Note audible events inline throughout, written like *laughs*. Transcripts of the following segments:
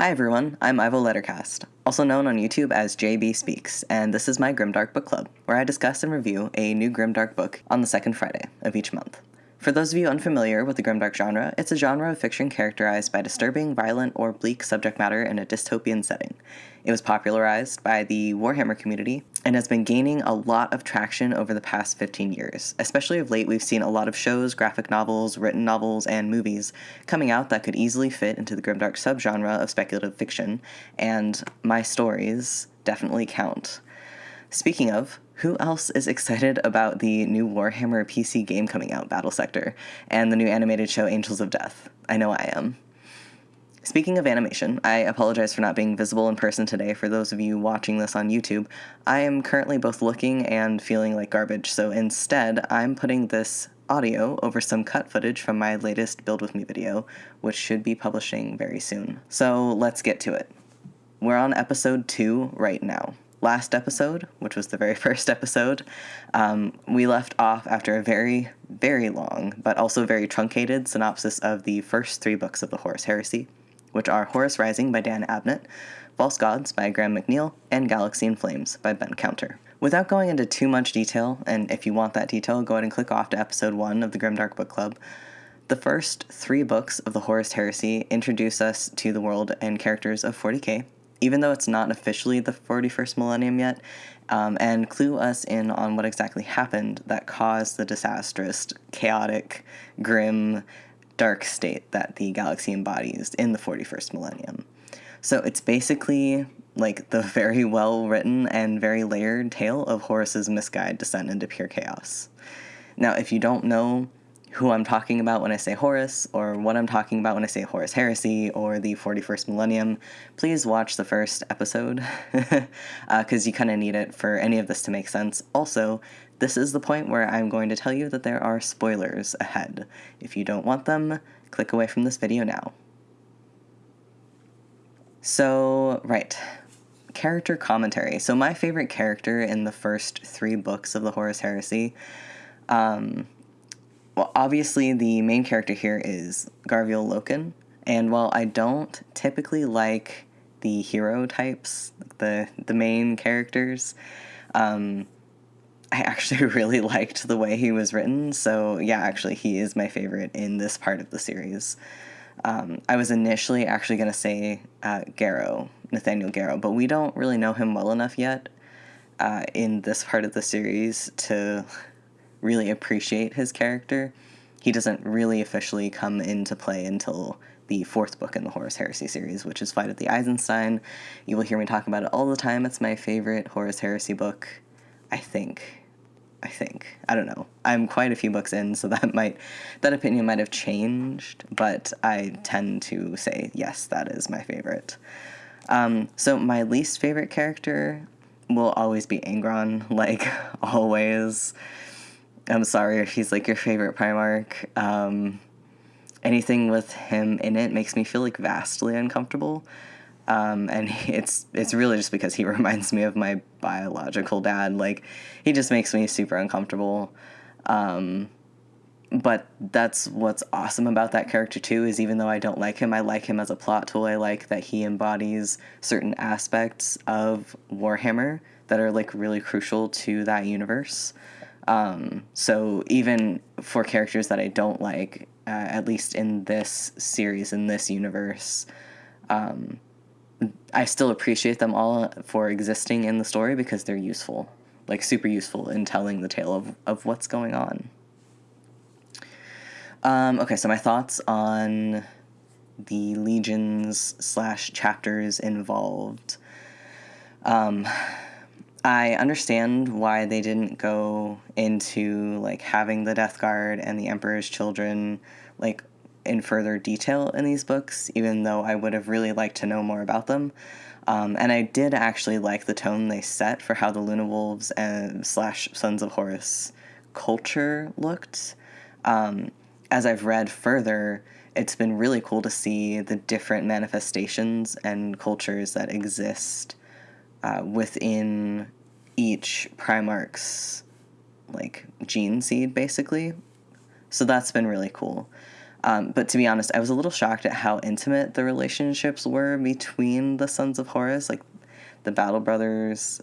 Hi everyone, I'm Ivo Lettercast, also known on YouTube as JB Speaks, and this is my Grimdark Book Club, where I discuss and review a new Grimdark book on the second Friday of each month. For those of you unfamiliar with the grimdark genre, it's a genre of fiction characterized by disturbing, violent, or bleak subject matter in a dystopian setting. It was popularized by the Warhammer community and has been gaining a lot of traction over the past 15 years. Especially of late, we've seen a lot of shows, graphic novels, written novels, and movies coming out that could easily fit into the grimdark subgenre of speculative fiction, and my stories definitely count. Speaking of, who else is excited about the new Warhammer PC game coming out, Battlesector, and the new animated show Angels of Death? I know I am. Speaking of animation, I apologize for not being visible in person today for those of you watching this on YouTube. I am currently both looking and feeling like garbage, so instead, I'm putting this audio over some cut footage from my latest Build With Me video, which should be publishing very soon. So let's get to it. We're on episode 2 right now last episode, which was the very *laughs* first episode, um, we left off after a very, very long, but also very truncated synopsis of the first three books of the Horus Heresy, which are Horus Rising by Dan Abnett, False Gods by Graham McNeill, and Galaxy in Flames by Ben Counter. Without going into too much detail, and if you want that detail, go ahead and click off to episode 1 of the Grimdark Book Club. The first three books of the Horus Heresy introduce us to the world and characters of 40k, even though it's not officially the 41st millennium yet, um, and clue us in on what exactly happened that caused the disastrous, chaotic, grim, dark state that the galaxy embodies in the 41st millennium. So it's basically like the *laughs* very well written and very layered tale of Horus's misguided descent into pure chaos. Now, if you don't know who I'm talking about when I say Horus, or what I'm talking about when I say Horus Heresy, or the 41st Millennium, please watch the first episode, because *laughs* uh, you kind of need it for any of this to make sense. Also, this is the point where I'm going to tell you that there are spoilers ahead. If you don't want them, click away from this video now. So, right. Character commentary. So, my favorite character in the first three books of the Horus Heresy um, well, obviously, the main character here is Garviel Loken, and while I don't typically like the hero types, the the main characters, um, I actually *laughs* really liked the way he was written. So yeah, actually, he is my favorite in this part of the series. Um, I was initially actually going to say uh, Garro, Nathaniel Garro, but we don't really know him well enough yet uh, in this part of the series to really appreciate his character. He doesn't really officially come into play until the fourth book in the Horus Heresy series, which is Flight of the Eisenstein. You will hear me talk about it all the time. It's my favorite Horus Heresy book, I think. I think. I don't know. I'm quite a few books in, so *laughs* that might that opinion might have changed, but I tend to say yes, that is my favorite. Um, so my least favorite character will always be Angron, *laughs* like always. I'm sorry if he's like your favorite Primarch. Um, anything with him in it makes me feel like vastly uncomfortable. Um, and it's it's really just because he *laughs* reminds me of my biological dad. Like he just makes me super uncomfortable. Um, but that's what's awesome about that character too is even though I don't like him, I like him as a plot tool. I like that he embodies certain aspects of Warhammer that are like really crucial to that universe. Um, so even for characters that I don't like, uh, at least in this series, in this universe, um, I still appreciate them all for existing in the story because they're useful, like super useful in telling the tale of, of what's going on. Um, okay, so my thoughts on the legions slash chapters involved. Um, I understand why they didn't go into like having the Death Guard and the Emperor's Children like in further detail in these books, even though I would have really liked to know more about them. Um, and I did actually like the tone they set for how the Luna Wolves and slash Sons of Horus culture looked. Um, as I've read further, it's been really cool to see the different manifestations and cultures that exist uh, within each Primarch's like gene seed, basically. So that's been really cool. Um, but to be honest, I was a little shocked at how intimate the relationships were between the sons of Horus, like the Battle Brothers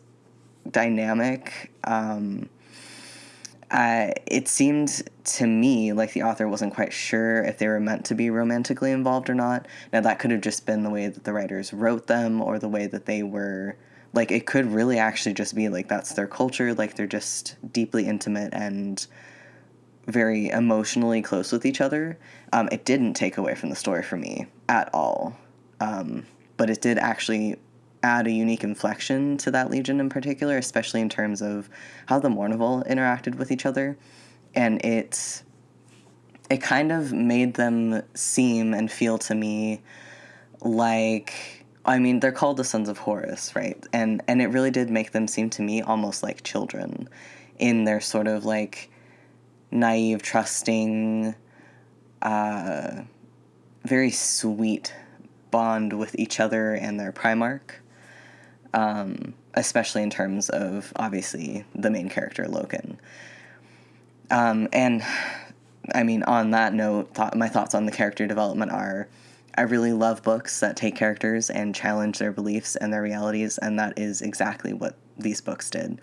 dynamic. Um, it seemed to me like the author wasn't quite sure if they were meant to be romantically involved or not. Now, that could have just been the way that the writers wrote them or the way that they were. Like, it could really actually just be like that's their culture, like, they're just deeply intimate and very emotionally close with each other. Um, it didn't take away from the story for me at all. Um, but it did actually add a unique inflection to that legion in particular, especially in terms of how the Mournival interacted with each other, and it it kind of made them seem and feel to me like I mean they're called the sons of Horus, right? And and it really did make them seem to me almost like children in their sort of like naive, trusting, uh, very sweet bond with each other and their Primarch um, especially in terms of obviously the main character Loken. Um, and I mean, on that note, thought, my thoughts on the character development are I really love books that take characters and challenge their beliefs and their realities, and that is exactly what these books did.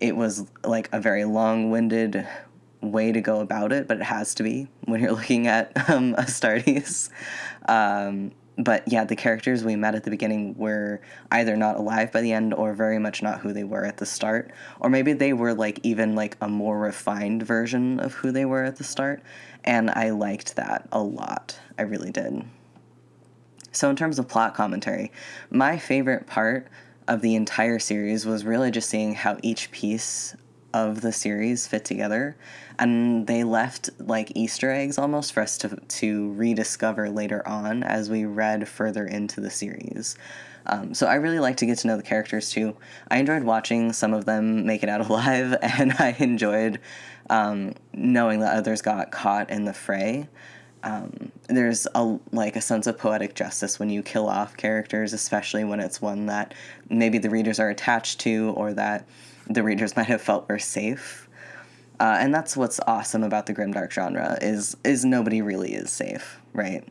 It was like a very long winded way to go about it, but it has to be when you're *laughs* looking at um, Astartes. Um, but yeah, the characters we met at the beginning were either not alive by the end or very much not who they were at the start. Or maybe they were like even like a more refined version of who they were at the start. And I liked that a lot. I really did. So, in terms of plot commentary, my favorite part of the entire series was really just seeing how each piece of the series fit together. And they left like easter eggs almost for us to, to rediscover later on as we read further into the series. Um, so i really like to get to know the characters too. I enjoyed watching some of them make it out *laughs* alive and i enjoyed um, knowing that others got caught in the fray um, there's a like a sense of poetic justice when you kill off characters especially when it's one that maybe the readers are attached to or that the readers *laughs* might have felt were safe. Uh, and that's what's awesome about the grimdark genre is is nobody really is safe, right?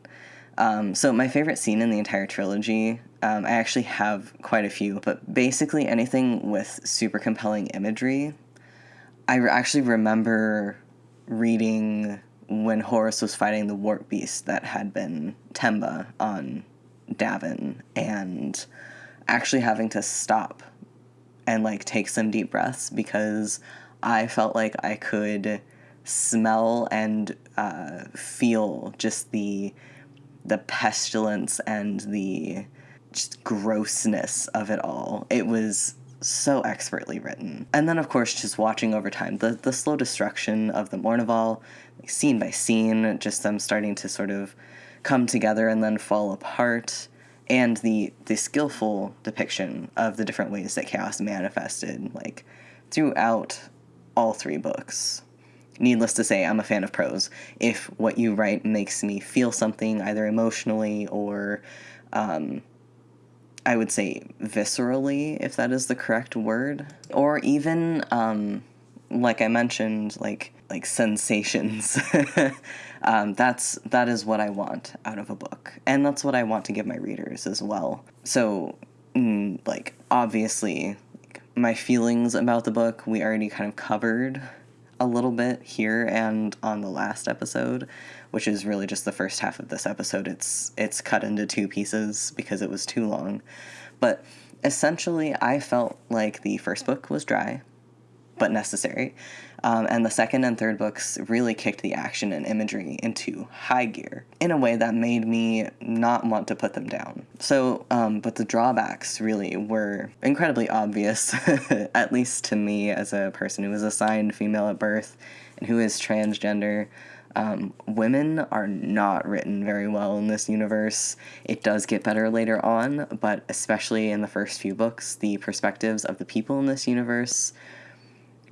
Um, so my favorite scene in the entire trilogy, um, I actually have quite a few, but basically anything with super compelling imagery. I re- actually remember reading when Horus was fighting the warp beast that had been Temba on Davin, and actually having to stop and like take some deep breaths because I felt like I could smell and uh, feel just the the pestilence and the just grossness of it all. It was so expertly written. And then, of course, just watching over time, the, the slow destruction of the Mournival, like, scene by scene, just them starting to sort of come together and then fall apart and the the skillful depiction of the different ways that chaos manifested like throughout all three books needless to say i'm a fan of prose if what you write makes me feel something either emotionally or um, i would say viscerally if that is the correct word. Or even um, like i mentioned like like sensations. *laughs* Um, that's that is what I want out of a book, and that's what I want to give my readers as well. So, mm, like obviously, my feelings about the book we already kind of covered a little bit here and on the last episode, which is really just the first half of this episode. It's it's cut into two pieces because it was too long, but essentially, I felt like the first book was dry, but necessary. Um, and the second and third books really kicked the action and imagery into high gear in a way that made me not want to put them down. So, um, but the drawbacks really were incredibly obvious, *laughs* at least to me as a person who was assigned female at birth and who is transgender. Um, women are not written very well in this universe. It does get better later on, but especially in the first few books, the perspectives of the people in this universe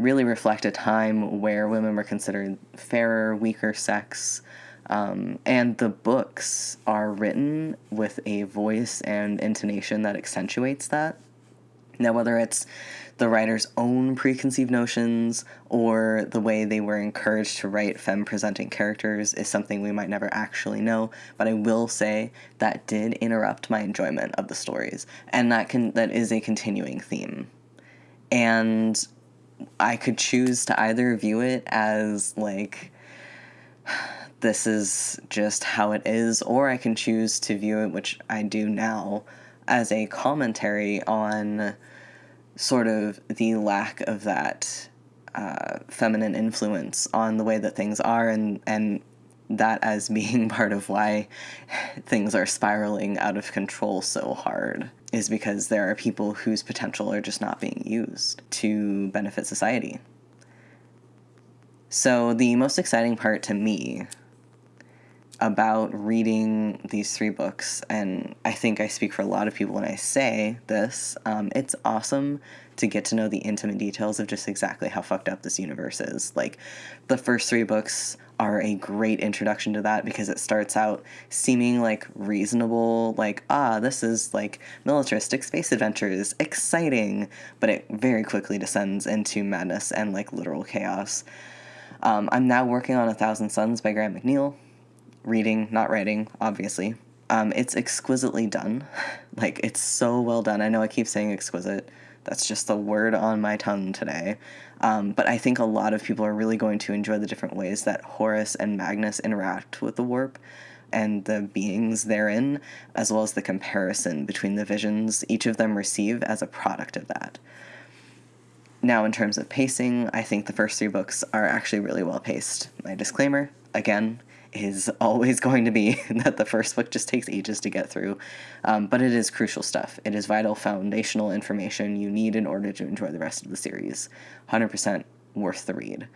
really reflect a time where women were considered fairer, weaker sex. Um, and the books are written with a voice and intonation that accentuates that. Now, whether it's the writer's own preconceived notions or the way they were encouraged to write femme presenting characters is something we might never actually know, but I will say that did interrupt my enjoyment of the stories, and that can that is a continuing theme. And I could choose to either view it as like *sighs* this is just how it is, or I can choose to view it, which I do now, as a commentary on sort of the lack of that uh, feminine influence on the way that things are and and that as being *laughs* part of why things are spiraling out of control so hard is because there are people whose potential are just not being used to benefit society. So, the most exciting part to me about reading these three books, and I think I speak for a lot of people when I say this, um, it's awesome to get to know the intimate details of just exactly how fucked up this universe is. Like, the first three books are a great introduction to that because it starts out seeming like reasonable, like, ah, this is like militaristic space adventures, exciting, but it very quickly descends into madness and like literal chaos. Um, I'm now working on A Thousand Suns by Graham McNeill, reading, not writing, obviously. Um, it's exquisitely done. *laughs* like, it's so well done. I know I keep saying exquisite. That's just the word on my tongue today. Um, but I think a lot of people are really going to enjoy the different ways that Horus and Magnus interact with the warp and the beings therein, as well as the comparison between the visions each of them receive as a product of that. Now, in terms of pacing, I think the first three books are actually really well paced. My disclaimer again, is always going to be *laughs* that the first book just takes ages to get through. Um, but it is crucial stuff. It is vital foundational information you need in order to enjoy the rest of the series. 100% worth the read.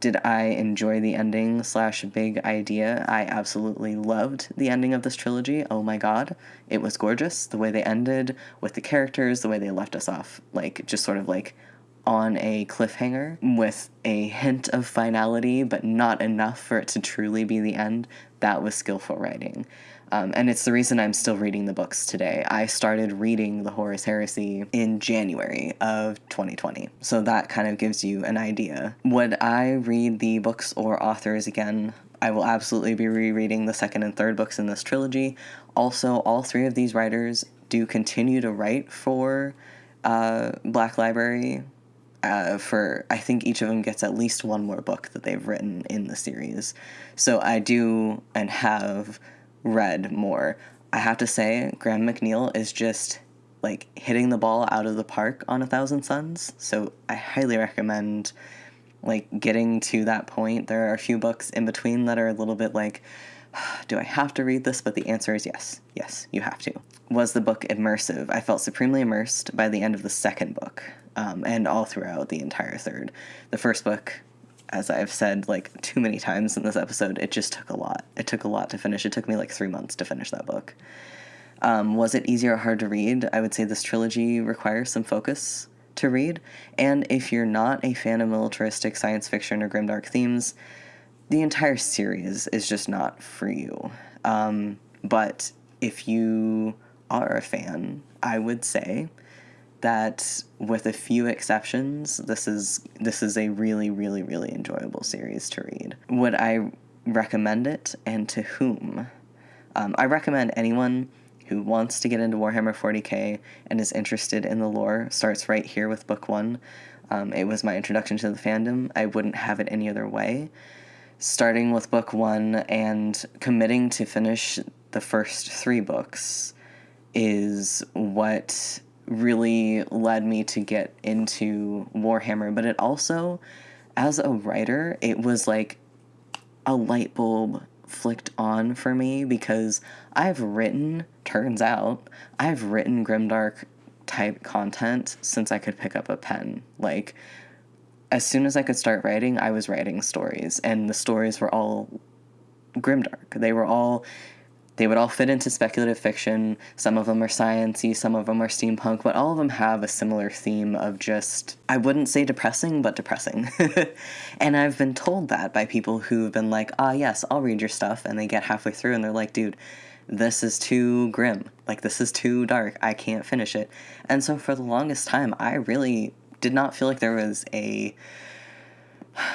Did I enjoy the ending slash big idea? I absolutely loved the ending of this trilogy. Oh my god. It was gorgeous. The way they ended with the characters, the way they left us off, like, just sort of like on a cliffhanger with a hint of finality, but not enough for it to truly be the end. That was skillful writing. Um, and it's the reason I'm still reading the books today. I started reading The Horus Heresy in January of 2020. So that kind of gives you an idea. Would I read the books or authors again? I will absolutely be rereading the second and third books in this trilogy. Also, all three of these writers do continue to write for uh, Black Library uh, for I think each of them gets at least one more book that they've written in the series. So I do and have read more. I have to say, Graham McNeill is just like hitting the ball out of the park on A Thousand Suns. So I highly recommend like getting to that point. There are a few books in between that are a little bit like, do I have to read this? But the answer is yes. Yes, you have to. Was the book immersive? I felt supremely immersed by the end of the second book um, and all throughout the entire third. The first book, as I've said like too many times in this episode, it just took a lot. It took a lot to finish. It took me like three months to finish that book. Um, was it easier or hard to read? I would say this trilogy requires some focus to read, and if you're not a fan of militaristic science fiction or grimdark themes, the entire series is just not for you. Um, but if you are a fan, I would say that with a few exceptions this is this is a really really really enjoyable series to read. Would i recommend it? And to whom? Um, i recommend anyone who wants to get into warhammer 40k and is interested in the lore starts right here with book one. Um, it was my introduction to the fandom. I wouldn't have it any other way starting with book one and committing to finish the first three books is what really led me to get into Warhammer, but it also, as a writer, it was like a light bulb flicked on for me because I've written, turns out, I've written grimdark type content since I could pick up a pen. Like, as soon as I could start writing, I was writing stories, and the stories were all grimdark. They were all they would all fit into speculative fiction. Some of them are sciency, some of them are steampunk, but all of them have a similar theme of just I wouldn't say depressing, but depressing. *laughs* and I've been told that by people who've been like, "Ah, yes, I'll read your stuff," and they get halfway through and they're like, "Dude, this is too grim. Like, this is too dark. I can't finish it. And so, for the longest time, I really did not feel like there was a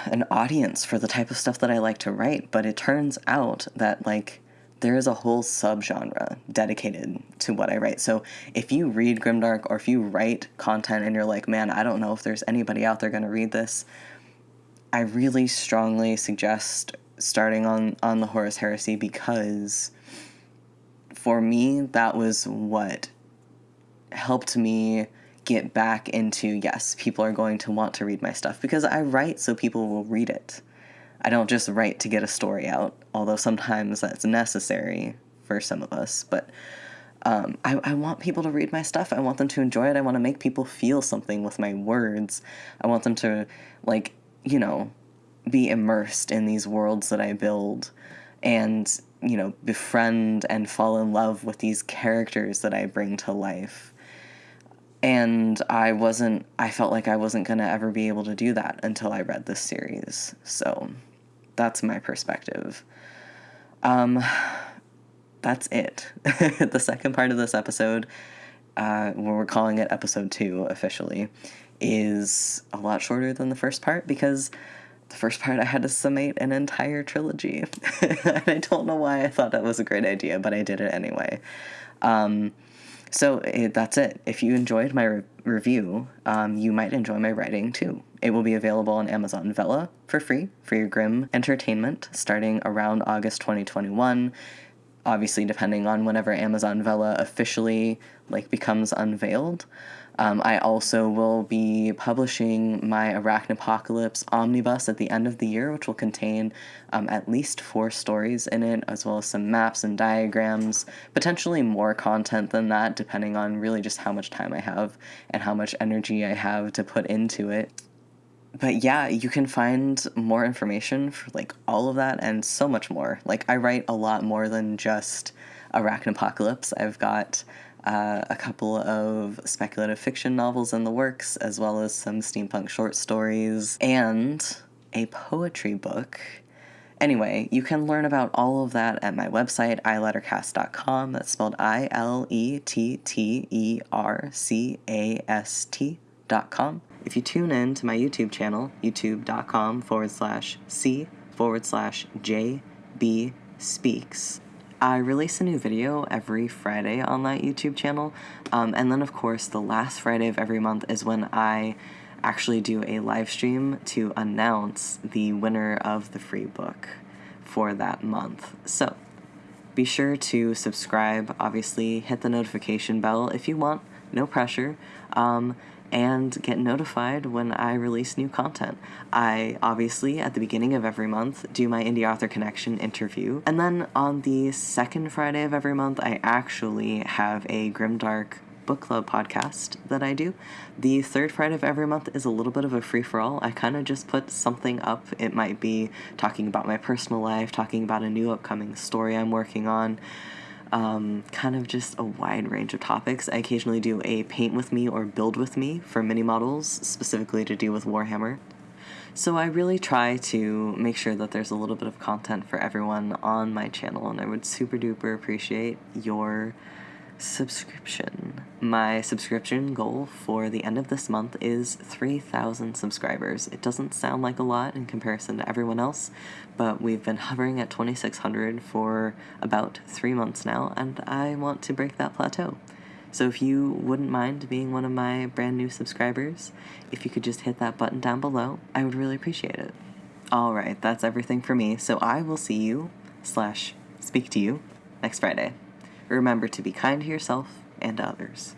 an audience for the type of stuff that I like to write, but it turns out that like there is a whole subgenre dedicated to what I write. So if you read Grimdark or if you write content and you're like, man, I don't know if there's anybody out there going to read this, I really strongly suggest starting on on the Horus Heresy because for me that was what helped me get back into yes, people are going to want to read my stuff because I write so people will read it. I don't just write to get a story out, although sometimes that's necessary for some of us. But um, I, I want people to read my stuff. I want them to enjoy it. I want to make people feel something with my words. I want them to, like, you know, be immersed in these worlds that I build and, you know, befriend and fall in love with these characters that I bring to life. And I wasn't, I felt like I wasn't going to ever be able to do that until I read this series. So that's my perspective. Um, that's it. *laughs* the second part of this episode, uh, where we're calling it episode two officially, is a lot shorter than the first part because the first part I had to summate an entire trilogy. *laughs* and I don't know why I thought that was a great idea, but I did it anyway. Um, so it, eh, that's it. If you enjoyed my re- review, um, you might enjoy my writing too. It will be available on Amazon Vella for free for your Grim entertainment starting around August 2021. Obviously, depending on whenever Amazon Vella officially like becomes unveiled. Um, I also will be publishing my Arachnopocalypse Omnibus at the end of the year, which will contain um, at least four stories in it, as well as some maps and diagrams, potentially more content than that, depending on really just how much time I have and how much energy I have to put into it. But yeah, you can find more information for like all of that and so much more. Like, I write a lot more than just Arachnopocalypse. I've got uh, a couple of speculative fiction novels in the works, as well as some steampunk short stories, and a poetry book. Anyway, you can learn about all of that at my website, ilettercast.com. That's spelled I L E T T E R C A S T.com. If you tune in to my YouTube channel, youtube.com forward slash C forward slash J B Speaks, I release a new video every Friday on that YouTube channel. Um, and then, of course, the last Friday of every month is when I actually do a live stream to announce the winner of the free book for that month. So be sure to subscribe, obviously, hit the notification bell if you want, no pressure. Um, and get notified when I release new content. I obviously, at the beginning of every month, do my Indie Author Connection interview. And then on the second Friday of every month, I actually have a Grimdark book club podcast that I do. The third Friday of every month is a little bit of a free for all. I kind of just put something up. It might be talking about my personal life, talking about a new upcoming story I'm working on um, kind of just a wide range of topics. I occasionally do a paint with me or build with me for mini models, specifically to do with Warhammer. So I really try to make sure that there's a little bit of content for everyone on my channel, and I would super duper appreciate your subscription. My subscription goal for the end of this month is 3,000 subscribers. It doesn't sound like a lot in comparison to everyone else, but we've been hovering at 2,600 for about three months now, and I want to break that plateau. So if you wouldn't mind being one of my brand new subscribers, if you could just hit that button down below, I would really appreciate it. Alright, that's everything for me, so I will see you, slash, speak to you, next Friday. Remember to be kind to yourself and others.